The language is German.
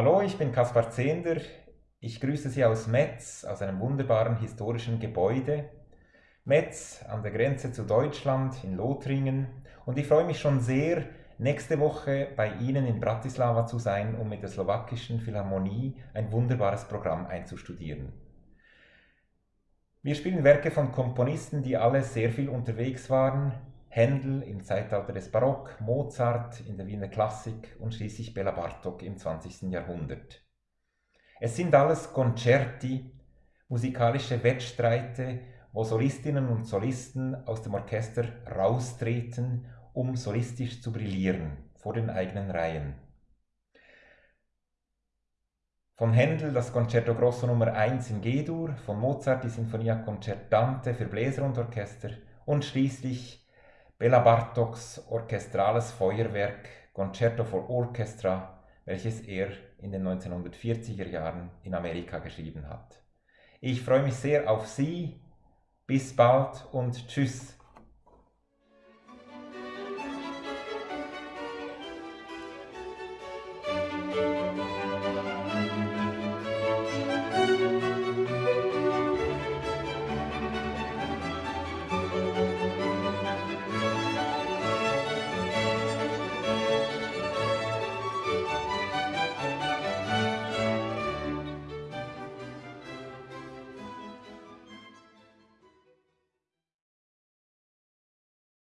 Hallo, ich bin Kaspar Zehnder. Ich grüße Sie aus Metz, aus einem wunderbaren historischen Gebäude. Metz an der Grenze zu Deutschland in Lothringen. Und ich freue mich schon sehr, nächste Woche bei Ihnen in Bratislava zu sein, um mit der slowakischen Philharmonie ein wunderbares Programm einzustudieren. Wir spielen Werke von Komponisten, die alle sehr viel unterwegs waren. Händel im Zeitalter des Barock, Mozart in der Wiener Klassik und schließlich Bela Bartok im 20. Jahrhundert. Es sind alles Concerti, musikalische Wettstreite, wo Solistinnen und Solisten aus dem Orchester raustreten, um solistisch zu brillieren vor den eigenen Reihen. Von Händel das Concerto Grosso Nummer 1 in G-Dur, von Mozart die Sinfonia Concertante für Bläser und Orchester und schließlich Bela Bartoks orchestrales Feuerwerk Concerto for Orchestra, welches er in den 1940er Jahren in Amerika geschrieben hat. Ich freue mich sehr auf Sie. Bis bald und tschüss.